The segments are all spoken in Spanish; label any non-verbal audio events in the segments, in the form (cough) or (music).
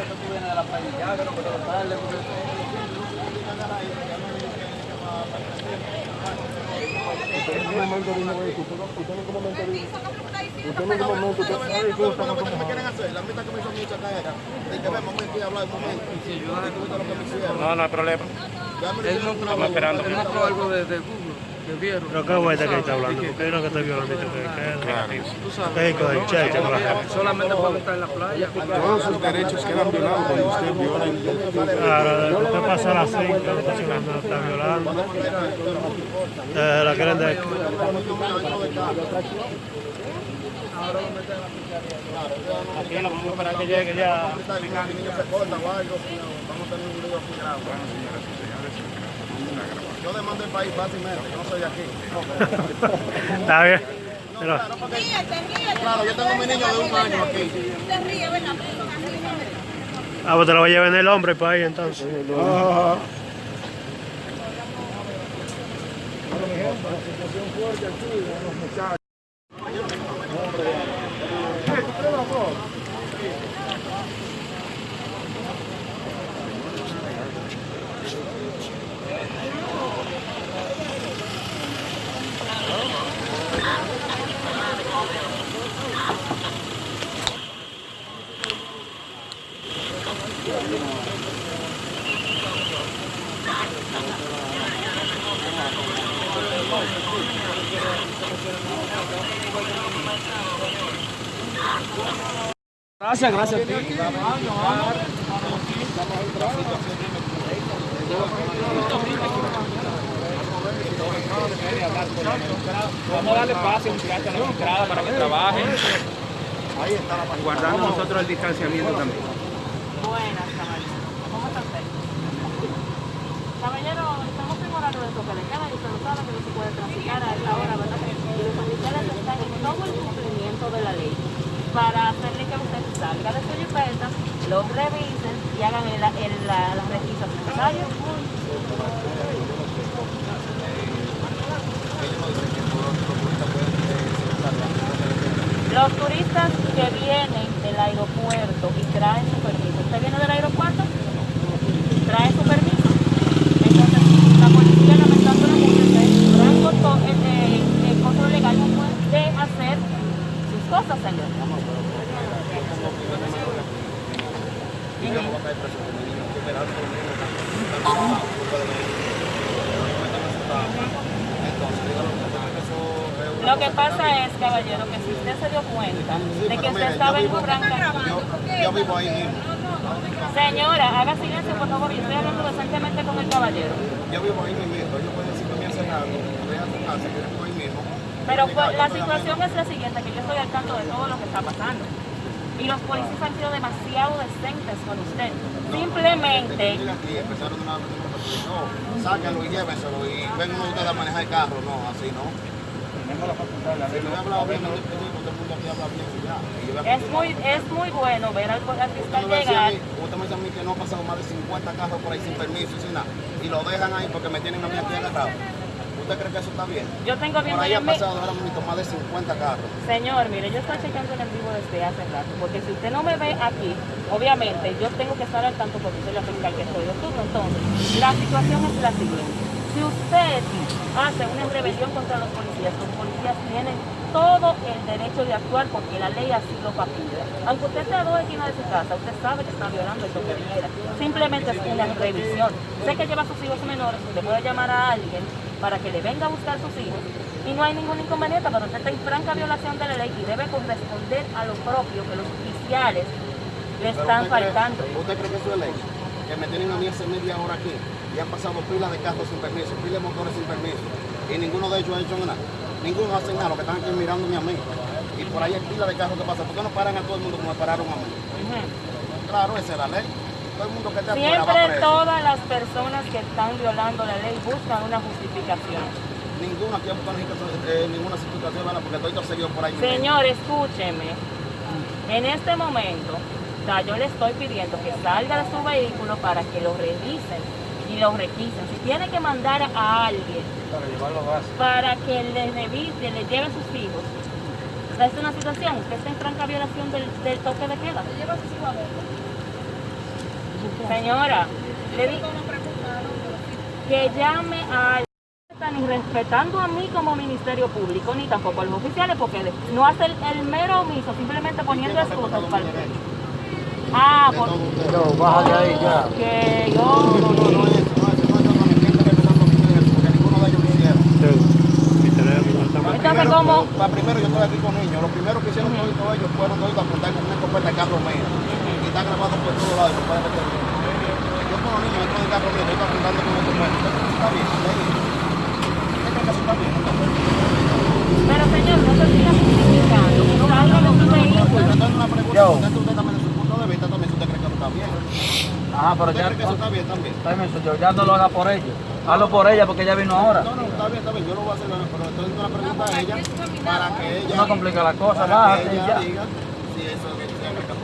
que tú vienes de la playa, ya que no puedo darle, porque... Usted en un momento vino a decir, usted en un momento vino. Usted en un momento, usted sabe que usted no ¿Qué me quieren hacer? La mitad que me hizo mucha caera. De que ve momento y hablar un momento. Y tú viste lo que me hicieron. No, no hay problema. Él no algo de, de Google, de vieron. Pero qué vuelta que está hablando, porque es lo que está violando. Tú sabes. Es con el cheche, con la gente. Solamente puede estar en la playa. Todos sus derechos quedan violados cuando usted viola Claro, usted pasa a las 5, no está violando. Eh, la quieren de... Aquí no vamos a esperar que llegue ya. Mi niño se corta o algo. Vamos a tener un aquí. Yo demando el país fácilmente. Yo no soy de aquí. (laughs) Está bien. Pero, Ríete, ríete. Claro, yo tengo mi niño de un año aquí. Te ríes, ¿verdad? ¿no? ah, pues te lo voy a llevar en el hombre para ahí entonces. Gracias, gracias a ti. Vamos a darle pase a un muchacho a la entrada para que trabajen. Guardando nosotros el distanciamiento también. Buenas, caballero. ¿Cómo está usted? Caballero, estamos en horario de toque de queda y usted lo sabe que no se puede transitar a esta hora, ¿verdad? En todo el cumplimiento de la ley para hacerle que usted salga de su jipeta, los revisen y hagan el, el, la, las requisas. Los turistas que vienen del aeropuerto y traen su permiso, ¿usted viene del aeropuerto? Trae su permiso. Entonces, la policía lamentándolo mucho, ustedes no han costo- el, el- el control legal no puede hacer sus cosas, señor. Lo que pasa es, caballero, que si usted se dio cuenta de que usted estaba en Franca... Yo vivo ahí mismo. Señora, haga silencio, por favor, yo estoy hablando decentemente con el caballero. Yo vivo ahí mismo. Ellos pueden decir que me hacen algo. Que ahí mismo. Pero pues, la situación es la siguiente, que yo estoy al tanto de todo lo que está pasando. Y los policías han sido demasiado decentes con usted. Simplemente, empezaron una vez, no, sáquenlo y llévenselo y ven uno de ustedes a manejar el carro. No, así no. Tenemos la facultad la ley. no no es muy, es muy bueno ver al, al fiscal llegar. mí, usted me dice a mí que no ha pasado más de 50 carros por ahí sin permiso y sin nada. Y lo dejan ahí porque me tienen a mí aquí agarrado. ¿Usted cree que eso está bien? Yo tengo Por viendo ahí yo han mi- pasado ahora mismo más de 50 carros. Señor, mire, yo estoy checando en vivo desde hace rato, porque si usted no me ve aquí, obviamente yo tengo que estar al tanto porque soy la fiscal que soy de turno. Entonces, la situación es la siguiente. Si usted hace una rebelión contra los policías, los policías tienen todo el derecho de actuar porque la ley así lo faculta. Aunque usted esté a dos esquinas de su casa, usted sabe que está violando el toque de queda. Simplemente es una revisión. Sé que lleva a sus hijos menores, usted puede llamar a alguien para que le venga a buscar sus hijos y no hay ningún inconveniente, pero usted está en franca violación de la ley y debe corresponder a lo propio que los oficiales le están usted cree- faltando. ¿Usted cree que eso es ley? Que me tienen a mí hace media hora aquí y han pasado pilas de carros sin permiso, pilas de motores sin permiso y ninguno de ellos ha hecho nada. Ninguno hace nada, que están aquí mirándome a mí. Y por ahí hay pilas de carros que pasan. ¿Por qué no paran a todo el mundo como me pararon a mí? Claro, esa es la ley. Todo el mundo que afuera va Siempre preso. todas las personas que están violando la ley buscan una justificación. Ninguno aquí ha buscado eh, ninguna situación, ¿verdad? porque estoy seguido por ahí. Señor, escúcheme. En este momento, o sea, yo le estoy pidiendo que salga de su vehículo para que lo revisen y lo requisen. Si tiene que mandar a alguien Para llevarlo a base. para que le revise, le lleve a sus hijos, esta es una situación, usted está en franca violación del, del toque de queda. Señora, le digo que llame a ni respetando a mí como Ministerio Público, ni tampoco a los oficiales, porque no hace el, el mero omiso, simplemente poniendo excusas para el Ah, por, No, baja de ahí ya. que yo... No, no, no no. Entonces, ¿cómo? Pa- primero yo estoy aquí con niños. Lo primero que hicieron todos ellos fueron todos a apuntar con una escopeta de carro mío. Está grabado por todos lados no puede meter bien. Yo con los niños dentro del carro mío, estoy apuntando con una escopeta. Está bien, está bien. ¿Qué creen que eso está bien? Pero señor, no se siga justificando. Salga de su vehículo. Entonces una pregunta, Yo. usted, usted también de su punto de vista también si usted cree que eso está bien. Ajá, pero ¿Usted ya, cree que eso está bien también? permiso, yo ya no lo haga por ella. Hazlo por ella porque ella vino ahora. No, no, está bien, está bien. Yo lo voy a hacer, pero estoy haciendo una pregunta a ella para que ella... No complica la cosa, y ella ya. diga si eso si es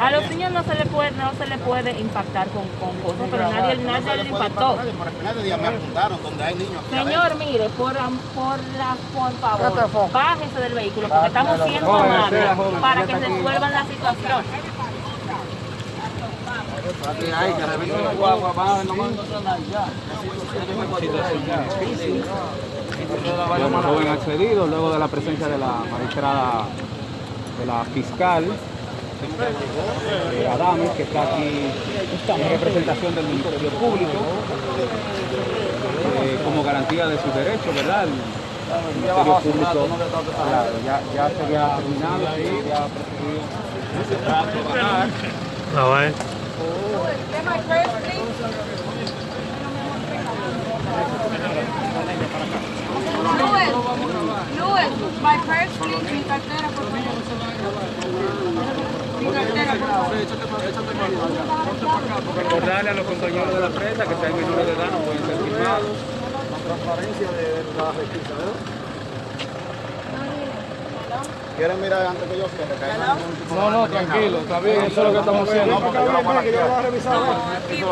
A los niños no se le puede, no se le puede impactar con, con cosas, pero nadie, No se nadie le impactó. nadie, día me apuntaron donde hay niños Señor, mire, por, por, la, por favor, bájese del vehículo porque estamos siendo amables para que resuelvan la situación. Hay que la guagua, no nada ya. Joven accedido luego de la presencia de la magistrada, de la fiscal eh, Adames, que está aquí en representación del Ministerio Público, eh, como garantía de sus derechos, ¿verdad? El Ministerio Público claro, ya, ya se había terminado, sí, ya ha procedido hace rato a bajar. No, eh. Get my purse, please. Luis, Luis, my purse, please. Mi cartera, por favor. Mi cartera, por favor. Recordarle a los compañeros de la prensa que si hay menores de edad no pueden ser filmados. ¿Quieren mirar antes que yo cierre? Que no de- No, no, tranquilo, está bien, eso es lo que estamos haciendo. No, porque yo la voy a- Que yo lo voy a revisar. ¿eh?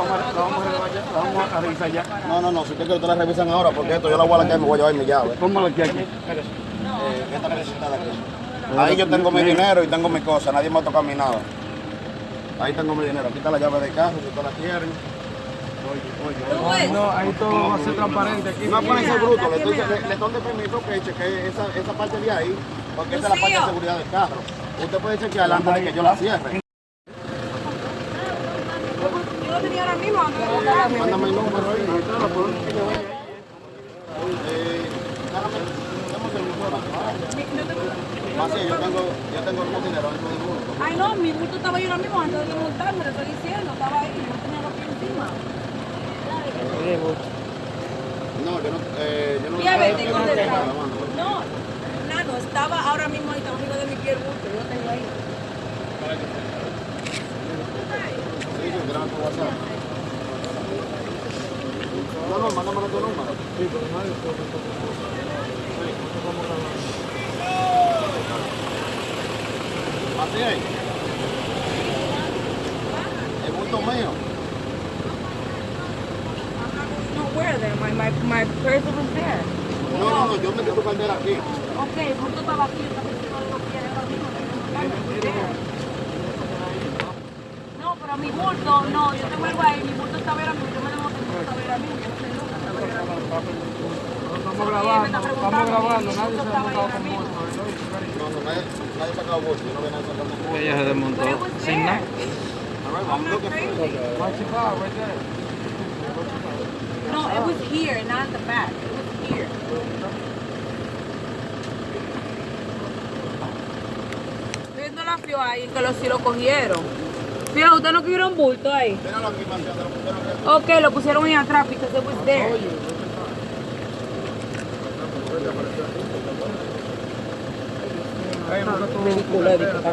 Vamos a revisar ya. No, no, no, si usted quiere, ustedes la revisan ahora, porque esto yo la voy a la y me voy a llevar mi llave. Póngalo aquí, aquí. Eh, esta de aquí. Ahí yo tengo mi dinero y tengo mi cosa, nadie me ha tocado mi nada. Ahí tengo mi dinero, aquí está la llave de carro, si ustedes la quieren. No, ahí todo va a ser transparente aquí. No bruto, le, estoy, le, le doy de permiso que chequee esa, esa parte de ahí, porque esa es la parte de seguridad del carro. Usted puede chequear antes de que yo la cierre. yo lo tenía ahora mismo. antes de buscarme. Mándame el número ahí. Más sí, yo tengo, yo tengo algún dinero dentro del bulto. Ay, no, mi bulto estaba ahí ahora mismo antes de montarme, le estoy diciendo, estaba ahí, no tenía lo que encima. No, yo no, eh, yo no Y a ver, yo no nada, mano. No, nano, estaba ahora mismo ahí, estaba arriba de mi pie el bulto, yo lo tengo ahí. Sí, sí, grábame por WhatsApp. No, no, mándamelo tu número. Así es. El bulto mío. No, where then? My, my, my purse was there. No, no, no, yo metí tu cartera aquí. Ok, el bulto estaba aquí, yo estaba diciendo lo que tengo que there. No, pero mi bulto, no, yo tengo algo ahí, mi bulto estaba ahora mismo, yo me debo tener estaba ahora mismo, yo no sé nunca, estaba ahora mismo. Estamos grabando, estamos grabando, nadie se ha montado con. No, no, nadie, nadie sacaba bolso, yo no veo nadie sacando bolso. Ella se desmontó But it was sin nada. I'm looking for it. Right there. No, it was here, not the back, it was here. Viendo la fio ahí, que lo, si lo cogieron. Fíjate, ¿usted no cogieron bulto ahí? Ok, lo pusieron ahí atrás, because it was there película de que está.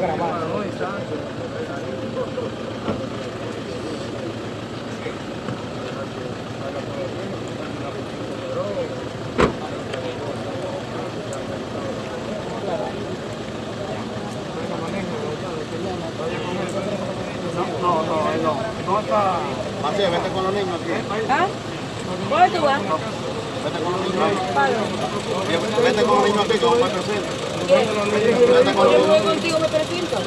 No, no, no, no está... Vete con los niños aquí. Vete con los niños ahí. Vete con los niños aquí, yo voy contigo, me presento.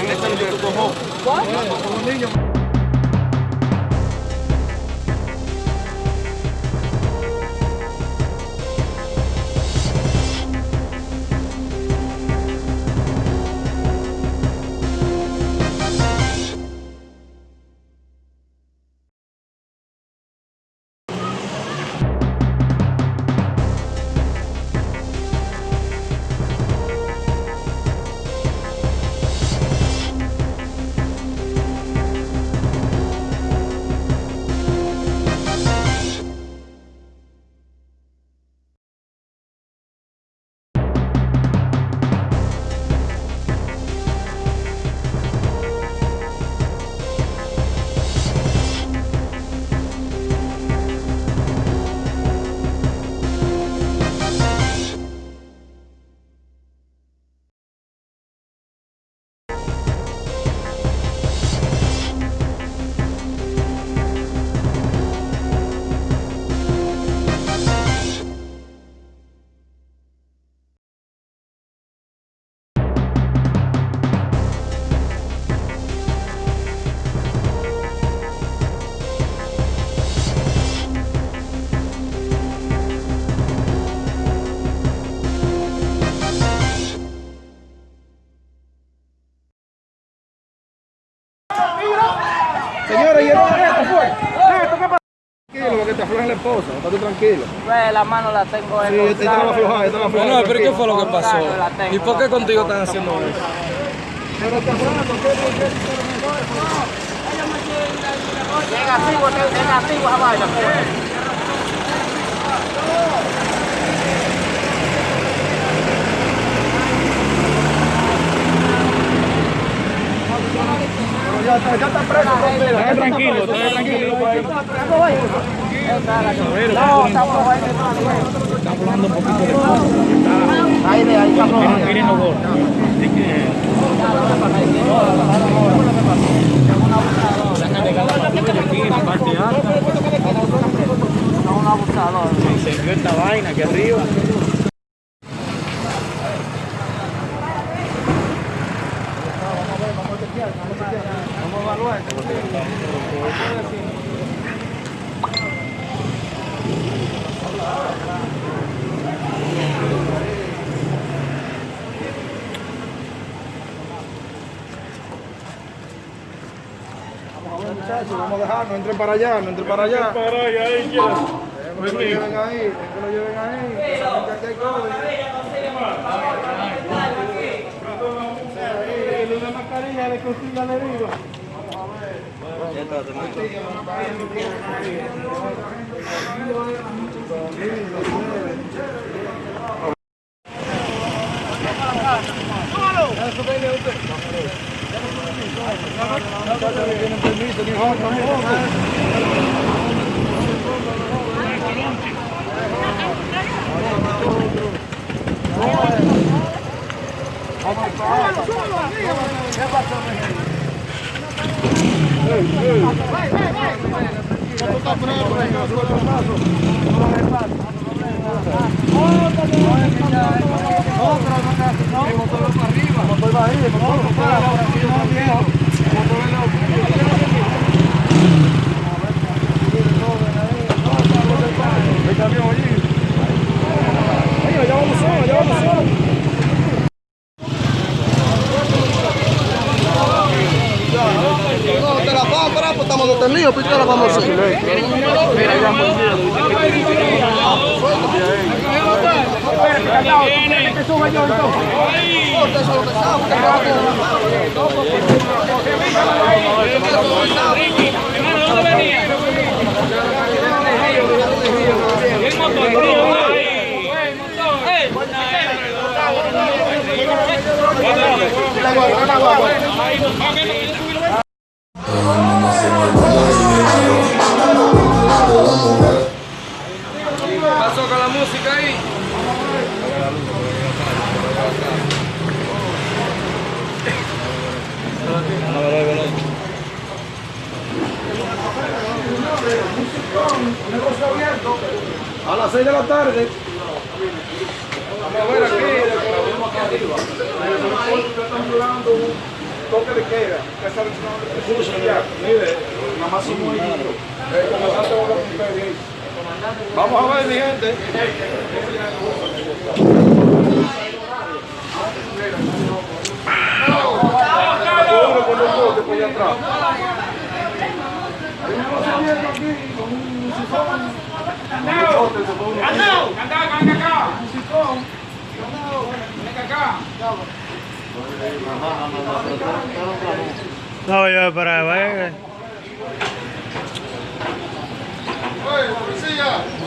Este es el que tú cojo. ¿What? Señores, ¿y esto fue? ¿Esto qué pasa? Tranquilo, que te aflojen la esposa, estate tranquilo. Pues la mano la tengo Sí, esta la va a aflojar, esta la va a aflojar. No, pero ¿qué fue lo que pasó? ¿Y por qué contigo están haciendo eso? Negativo, negativo esa vaina. Ya está, ya está preso, tranquilo. Tranquilo, tranquilo. No, Está hablando un poquito de Ahí ahí estamos. Miren, miren los gordos. un abusador. Se esta vaina aquí arriba. Muchachos, vamos a dejar, no entren para allá, no entren para allá. Para allá, ahí ya. Que lo lleven ahí, que lo lleven ahí. que saben que aquí hay COVID. Una mascarilla de cocina de viva. Vamos, vamos. Vai, vai, vai. Motor para arriba. Motor vamos lá, vamos lá, vamos lá, vamos lá, vamos lá, vamos lá, vamos lá, vamos lá vamos a parar, pues estamos detenidos, pasó con la música ahí? A las 6 de la tarde. Vamos a ver aquí. Están toque de queda. Mire, más ahí. Vamos a ver, mi gente. No, yo para allá. ¡Oye, policía!